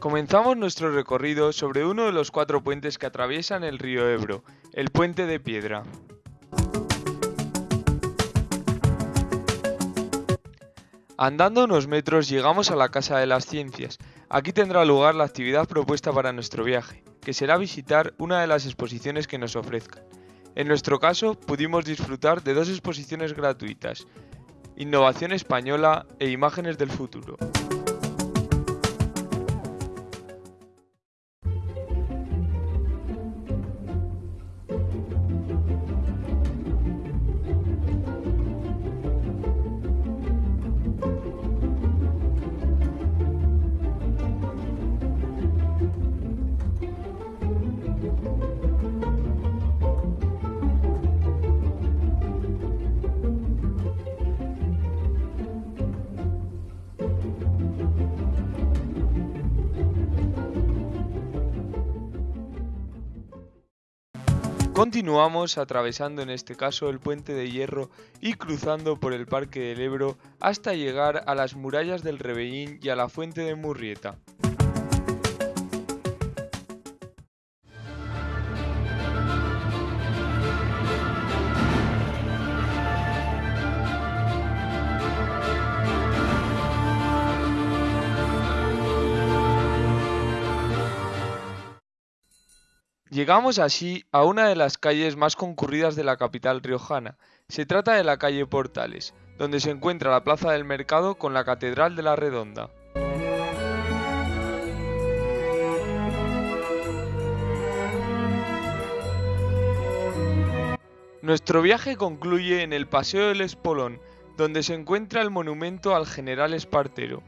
Comenzamos nuestro recorrido sobre uno de los cuatro puentes que atraviesan el río Ebro, el Puente de Piedra. Andando unos metros llegamos a la Casa de las Ciencias. Aquí tendrá lugar la actividad propuesta para nuestro viaje, que será visitar una de las exposiciones que nos ofrezcan. En nuestro caso, pudimos disfrutar de dos exposiciones gratuitas, Innovación Española e Imágenes del Futuro. Continuamos atravesando en este caso el puente de hierro y cruzando por el Parque del Ebro hasta llegar a las murallas del Rebellín y a la fuente de Murrieta. Llegamos así a una de las calles más concurridas de la capital riojana. Se trata de la calle Portales, donde se encuentra la plaza del mercado con la Catedral de la Redonda. Nuestro viaje concluye en el Paseo del Espolón, donde se encuentra el monumento al general Espartero.